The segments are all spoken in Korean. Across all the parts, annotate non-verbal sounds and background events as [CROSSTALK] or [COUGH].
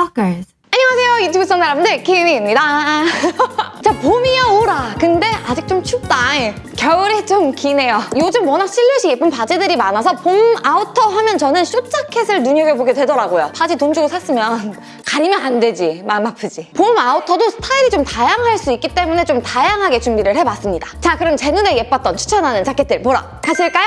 Stalkers. 안녕하세요 유튜브 시청자 여러분들 키미입니다. [LAUGHS] 자 봄이야 오라. 근데 아직 좀 춥다. 겨울이 좀 기네요. 요즘 워낙 실루엣이 예쁜 바지들이 많아서 봄 outer 하면 저는 short자켓을 눈여겨보게 되더라고요. 바지 돈 주고 샀으면 [LAUGHS] 가리면 안 되지 마음 아프지. 봄 아우터도 스타일이 좀 다양할 수 있기 때문에 좀 다양하게 준비를 해봤습니다. 자 그럼 제 눈에 예뻤던 추천하는 자켓들 보러 가실까요?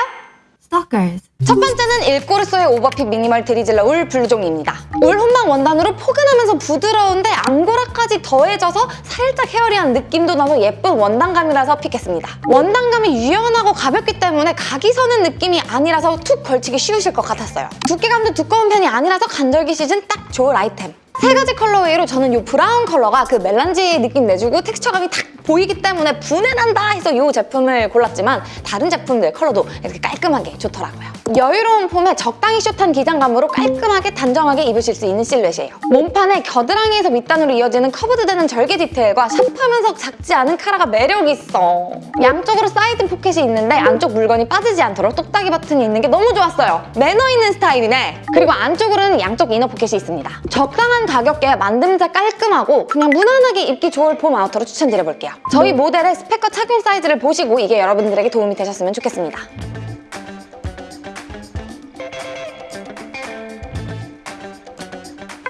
Stalkers. 첫 번째는 일꼬르소의 overfit minimal drizzler 울 블루종입니다. 울 혼방 원단으로 포근하면서 부드러운데 앙고라까지 더해져서 살짝 hairy한 느낌도 나고 예쁜 원단감이라서 pick했습니다. 원단감이 유연하고 가볍기 때문에 각이 서는 느낌이 아니라서 툭 걸치기 쉬우실 것 같았어요. 두께감도 두꺼운 편이 아니라서 간절기 시즌 딱 좋을 아이템. 세 가지 colorway로 저는 이 브라운 컬러가 그 melange 느낌 내주고 텍스처감이 탁 보이기 때문에 부내난다 해서 이 제품을 골랐지만 다른 제품들 컬러도 이렇게 깔끔하게 좋더라고요. 여유로운 폼에 적당히 숏한 기장감으로 깔끔하게 단정하게 입으실 수 있는 실루엣이에요. 몸판에 겨드랑이에서 밑단으로 이어지는 curved되는 절개 디테일과 sharp하면서 작지 않은 카라가 매력있어. 양쪽으로 사이드 포켓이 있는데 안쪽 물건이 빠지지 않도록 똑딱이 버튼이 있는 게 너무 좋았어요. 매너 있는 스타일이네. 그리고 안쪽으로는 양쪽 inner 포켓이 있습니다. 적당한 가격에 만듦새 깔끔하고 그냥 무난하게 입기 좋을 봄 outer로 추천드려볼게요. 저희 모델의 스펙과 착용 사이즈를 보시고 이게 여러분들에게 도움이 되셨으면 좋겠습니다.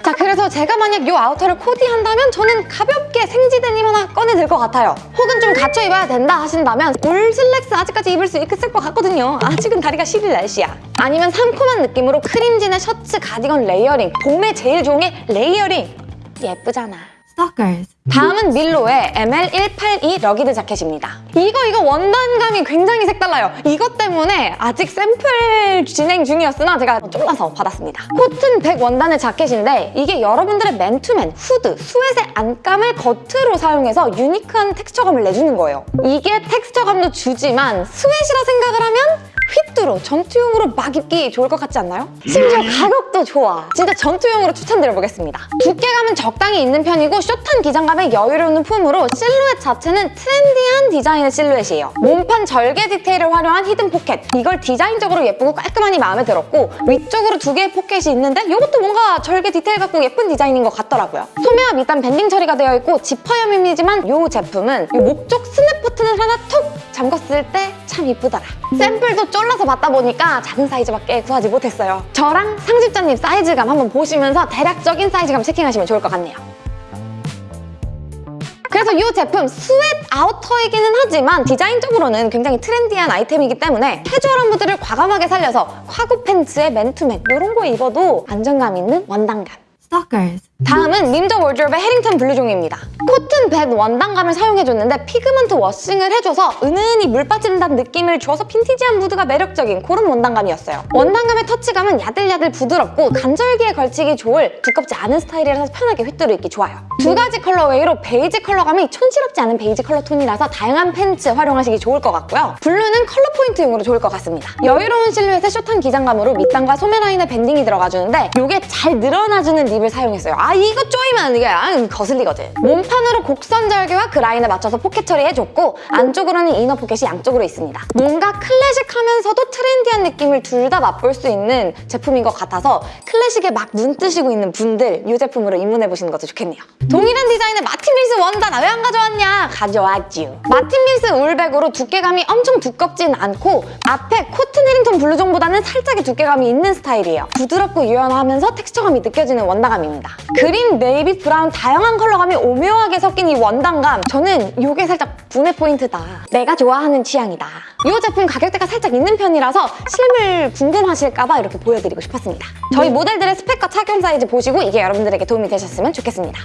자 그래서 제가 만약 이 outer를 코디한다면 저는 가볍게 생지 데님 하나 꺼내들 것 같아요. 혹은 좀 갖춰 입어야 된다 하신다면 울 슬랙스 아직까지 입을 수 있을 것 같거든요. 아직은 다리가 시릴 날씨야. 아니면 상콤한 느낌으로 크림진에 셔츠 가디건 layering 봄에 제일 좋은 게 layering. 예쁘잖아 Stalkers. 다음은 밀로의 ML182 rugged 자켓입니다. 이거 이거 원단감이 굉장히 색달라요. 이것 때문에 아직 샘플 진행 중이었으나 제가 쫄라서 받았습니다. 코튼 100 원단의 자켓인데 이게 여러분들의 맨투맨, 후드, sweat의 안감을 겉으로 사용해서 unique한 texture감을 내주는 거예요. 이게 텍스처감도 주지만 sweat라 생각을 하면 휘뚜루 전투용으로 막 입기 좋을 것 같지 않나요? 심지어 가격도 좋아. 진짜 전투용으로 추천드려보겠습니다. 두께감은 적당히 있는 편이고 숏한 기장감에 여유로운 폼으로 실루엣 자체는 트렌디한 디자인의 실루엣이에요. 몸판 절개 디테일을 활용한 hidden 포켓. 이걸 디자인적으로 예쁘고 깔끔하니 마음에 들었고 위쪽으로 두 개의 포켓이 있는데 이것도 뭔가 절개 디테일 같고 예쁜 디자인인 것 같더라고요. 소매와 밑단 banding 처리가 되어 있고 지퍼 여밈이지만 이 제품은 이 목쪽 스냅 버튼을 하나 톡 잠궜을 때 참 이쁘더라. 샘플도 쫄라서 받다 보니까 작은 사이즈밖에 구하지 못했어요. 저랑 편집자님 사이즈감 한번 보시면서 대략적인 사이즈감 checking하시면 좋을 것 같네요. 그래서 이 제품 sweat outer이기는 하지만 디자인적으로는 굉장히 트렌디한 아이템이기 때문에 캐주얼한 무드를 과감하게 살려서 카고 팬츠에 맨투맨 이런 거 입어도 안정감 있는 원단감. Stalkers. 다음은 림저 월드롭의 해링턴 블루종입니다. 코튼 벳 원단감을 사용해줬는데 pigment washing을 해줘서 은은히 물 빠진다는 느낌을 줘서 빈티지한 무드가 매력적인 그런 원단감이었어요. 원단감의 터치감은 야들야들 부드럽고 간절기에 걸치기 좋을 두껍지 않은 스타일이라서 편하게 휘뚜루 입기 좋아요. 두 가지 colorway로 베이지 컬러감이 촌스럽지 않은 베이지 컬러 톤이라서 다양한 팬츠 활용하시기 좋을 것 같고요. 블루는 컬러 포인트용으로 좋을 것 같습니다. 여유로운 실루엣의 숏한 기장감으로 밑단과 소매 라인에 banding이 들어가주는데 이게 잘 늘어나주는 rib을 사용했어요. 아 이거 쪼이면 이게 아, 거슬리거든. 몸판으로 곡선 절개와 그 라인에 맞춰서 포켓 처리해줬고 안쪽으로는 inner 포켓이 양쪽으로 있습니다. 뭔가 클래식하면서도 트렌디한 느낌을 둘 다 맛볼 수 있는 제품인 것 같아서 클래식에 막 눈 뜨시고 있는 분들 이 제품으로 입문해보시는 것도 좋겠네요. 동일한 디자인의 마틴 밀스 원단 왜 안 가져왔냐? 가져왔지요. 마틴 밀스 울 100으로 두께감이 엄청 두껍진 않고 앞에 코튼 해링턴 블루종보다는 살짝의 두께감이 있는 스타일이에요. 부드럽고 유연하면서 텍스처감이 느껴지는 원단감입니다. 그린, 네이비, 브라운 다양한 컬러감이 오묘하게 섞인 이 원단감 저는 이게 살짝 분해 포인트다. 내가 좋아하는 취향이다. 이 제품 가격대가 살짝 있는 편이라서 실물 궁금하실까봐 이렇게 보여드리고 싶었습니다. 저희 모델들의 스펙과 착용 사이즈 보시고 이게 여러분들에게 도움이 되셨으면 좋겠습니다.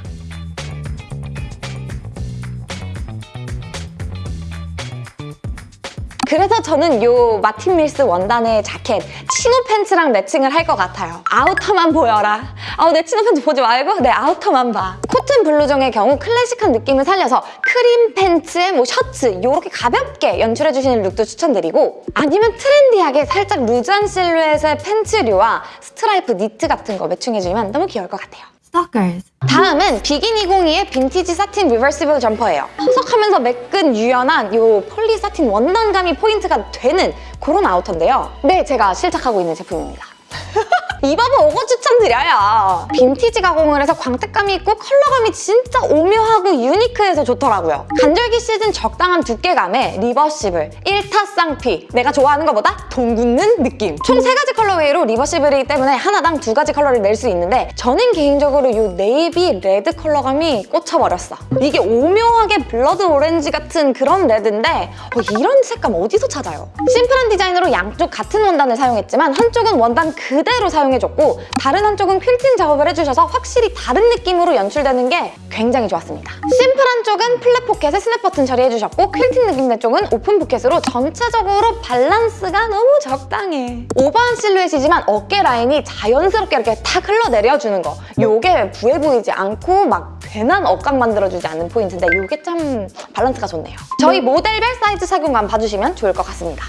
그래서 저는 이 마틴 밀스 원단의 자켓 치노 팬츠랑 매칭을 할 것 같아요. outer만 보여라. 아우 내 치노 팬츠 보지 말고 내 outer만 봐. 코튼 블루종의 경우 클래식한 느낌을 살려서 크림 팬츠에 뭐 셔츠 이렇게 가볍게 연출해주시는 룩도 추천드리고 아니면 트렌디하게 살짝 loose한 실루엣의 팬츠류와 스트라이프 니트 같은 거 매칭해주면 너무 귀여울 것 같아요. Stalkers. 다음은 비긴 202의 빈티지 satin reversible 점퍼예요. 허석하면서 매끈 유연한 이 poly satin 원단감이 포인트가 되는 그런 outer인데요. 네, 제가 실착하고 있는 제품입니다. [LAUGHS] 입어보고 추천드려요. 빈티지 가공을 해서 광택감이 있고 컬러감이 진짜 오묘하고 유니크해서 좋더라고요. 간절기 시즌 적당한 두께감에 reversible, 1타 쌍피 내가 좋아하는 것보다 돈 굳는 느낌 총 세 가지 colorway로 reversible이기 때문에 하나당 두 가지 컬러를 낼 수 있는데 저는 개인적으로 이 네이비 레드 컬러감이 꽂혀버렸어. 이게 오묘하게 blood orange 같은 그런 레드인데 어, 이런 색감 어디서 찾아요? 심플한 디자인으로 양쪽 같은 원단을 사용했지만 한쪽은 원단 그대로 사용해 줬고 다른 한쪽은 퀼팅 작업을 해주셔서 확실히 다른 느낌으로 연출되는 게 굉장히 좋았습니다. 심플한 쪽은 flat 포켓에 스냅 버튼 처리해주셨고 퀼팅 느낌의 쪽은 오픈 포켓으로 전체적으로 밸런스가 너무 적당해. 오버한 실루엣이지만 어깨 라인이 자연스럽게 이렇게 탁 흘러내려주는 거 요게 부해 보이지 않고 막 괜한 억각 만들어주지 않는 포인트인데 요게 참 밸런스가 좋네요. 저희 모델별 사이즈 착용감 봐주시면 좋을 것 같습니다.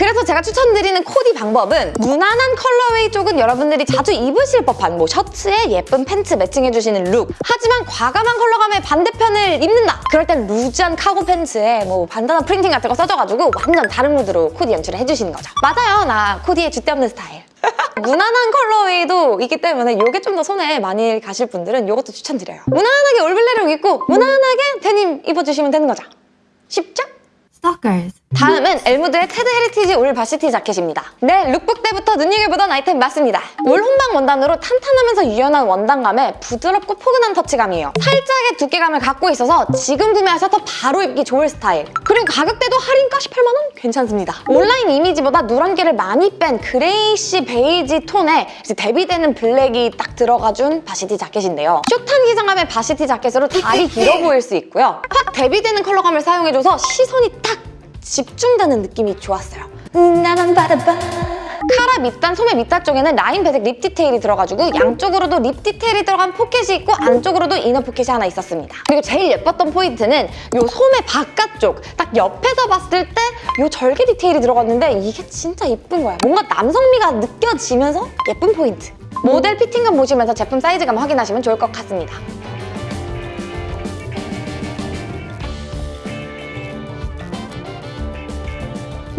그래서 제가 추천드리는 코디 방법은 무난한 colorway 쪽은 여러분들이 자주 입으실 법한 뭐 셔츠에 예쁜 팬츠 매칭해주시는 룩 하지만 과감한 컬러감의 반대편을 입는다. 그럴 땐 loose한 cargo 팬츠에 뭐 bandana printing 같은 거 써줘가지고 완전 다른 무드로 코디 연출을 해주시는 거죠. 맞아요. 나 코디에 줏대 없는 스타일. [LAUGHS] 무난한 colorway도 있기 때문에 이게 좀 더 손에 많이 가실 분들은 이것도 추천드려요. 무난하게 all black 룩 입고 무난하게 데님 입어주시면 되는 거죠. 쉽죠? Stalkers. 다음은 엘무드의 테드 헤리티지 울 varsity 자켓입니다. 네, 룩북 때부터 눈여겨보던 아이템 맞습니다. 울 혼방 원단으로 탄탄하면서 유연한 원단감에 부드럽고 포근한 터치감이에요. 살짝의 두께감을 갖고 있어서 지금 구매하셔서 바로 입기 좋을 스타일. 그리고 가격대도 할인가 18만 원? 괜찮습니다. 온라인 이미지보다 누런기를 많이 뺀 grayish 베이지 톤에 대비되는 블랙이 딱 들어가준 varsity 자켓인데요. 숏한 기장감의 varsity 자켓으로 다리 길어 보일 수 있고요. 확 대비되는 컬러감을 사용해줘서 시선이 딱 집중되는 느낌이 좋았어요. 나만 바라봐. 카라 밑단, 소매 밑단 쪽에는 라인 배색 rib 디테일이 들어가지고 양쪽으로도 rib 디테일이 들어간 포켓이 있고 안쪽으로도 inner 포켓이 하나 있었습니다. 그리고 제일 예뻤던 포인트는 이 소매 바깥쪽 딱 옆에서 봤을 때 이 절개 디테일이 들어갔는데 이게 진짜 예쁜 거야. 뭔가 남성미가 느껴지면서 예쁜 포인트. 모델 피팅감 보시면서 제품 사이즈감 확인하시면 좋을 것 같습니다.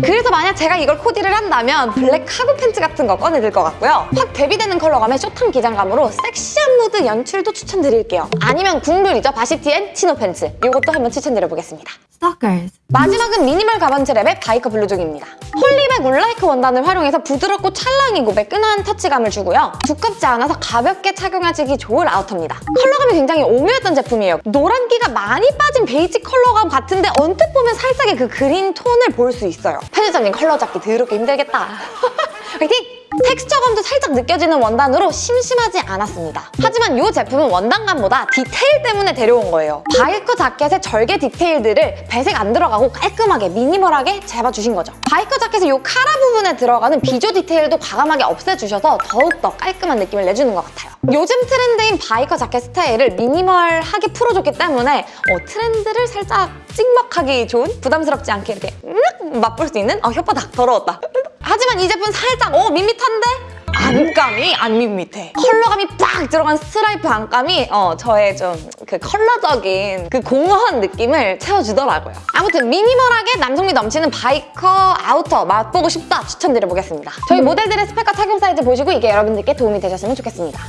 그래서 만약 제가 이걸 코디를 한다면 블랙 카고 팬츠 같은 거 꺼내들 것 같고요. 확 대비되는 컬러감의 숏한 기장감으로 섹시한 무드 연출도 추천드릴게요. 아니면 국룰이죠. varsity엔 치노 팬츠. 이것도 한번 추천드려보겠습니다. Stalkers. 마지막은 미니멀 가먼츠 랩의 바이커 블루종입니다. 폴리백 wool-like 원단을 활용해서 부드럽고 찰랑이고 매끈한 터치감을 주고요. 두껍지 않아서 가볍게 착용하시기 좋을 아우터입니다. 컬러감이 굉장히 오묘했던 제품이에요. 노란기가 많이 빠진 베이지 컬러감 같은데 언뜻 보면 살짝의 그 그린 톤을 볼 수 있어요. 편집자님 컬러 잡기 더럽게 힘들겠다. [LAUGHS] 화이팅! 텍스처감도 살짝 느껴지는 원단으로 심심하지 않았습니다. 하지만 이 제품은 원단감보다 디테일 때문에 데려온 거예요. 바이커 자켓의 절개 디테일들을 배색 안 들어가고 깔끔하게 미니멀하게 잡아주신 거죠. 바이커 자켓의 이 카라 부분에 들어가는 비조 디테일도 과감하게 없애주셔서 더욱더 깔끔한 느낌을 내주는 것 같아요. 요즘 트렌드인 바이커 자켓 스타일을 미니멀하게 풀어줬기 때문에 어, 트렌드를 살짝 찍먹하기 좋은 부담스럽지 않게 이렇게 음, 맛볼 수 있는 아 혓바닥 더러웠다. 하지만 이 제품 살짝 어 밋밋한데? 안감이 안 밋밋해. 컬러감이 빡 들어간 스트라이프 안감이 어, 저의 좀 그 컬러적인 그 공허한 느낌을 채워주더라고요. 아무튼 미니멀하게 남성미 넘치는 바이커 아우터 맛보고 싶다 추천드려보겠습니다. 저희 모델들의 스펙과 착용 사이즈 보시고 이게 여러분들께 도움이 되셨으면 좋겠습니다.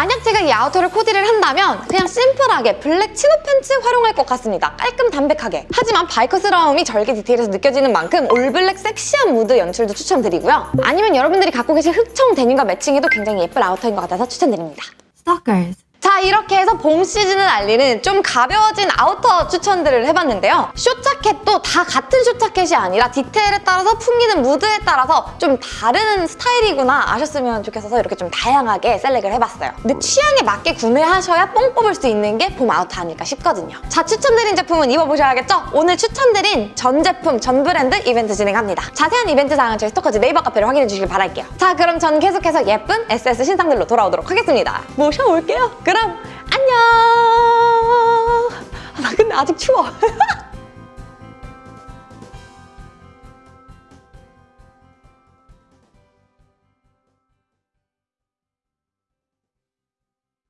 만약 제가 이 아우터를 코디를 한다면 그냥 심플하게 블랙 치노 팬츠 활용할 것 같습니다. 깔끔 담백하게. 하지만 바이커스러움이 절개 디테일에서 느껴지는 만큼 all black 섹시한 무드 연출도 추천드리고요. 아니면 여러분들이 갖고 계신 흑청 데님과 매칭해도 굉장히 예쁜 아우터인 것 같아서 추천드립니다. Stalkers. 자 이렇게 해서 봄 시즌을 알리는 좀 가벼워진 아우터 추천들을 해봤는데요. short자켓도 다 같은 short자켓이 아니라 디테일에 따라서 풍기는 무드에 따라서 좀 다른 스타일이구나 아셨으면 좋겠어서 이렇게 좀 다양하게 select을 해봤어요. 근데 취향에 맞게 구매하셔야 뽕 뽑을 수 있는 게 봄 아우터 아닐까 싶거든요. 자 추천드린 제품은 입어보셔야겠죠? 오늘 추천드린 전 제품, 전 브랜드 이벤트 진행합니다. 자세한 이벤트 사항은 저희 스토커즈 네이버 카페로 확인해 주시길 바랄게요. 자 그럼 전 계속해서 예쁜 SS 신상들로 돌아오도록 하겠습니다. 모셔올게요. 그럼 안녕! 나 근데 아직 추워. [LAUGHS]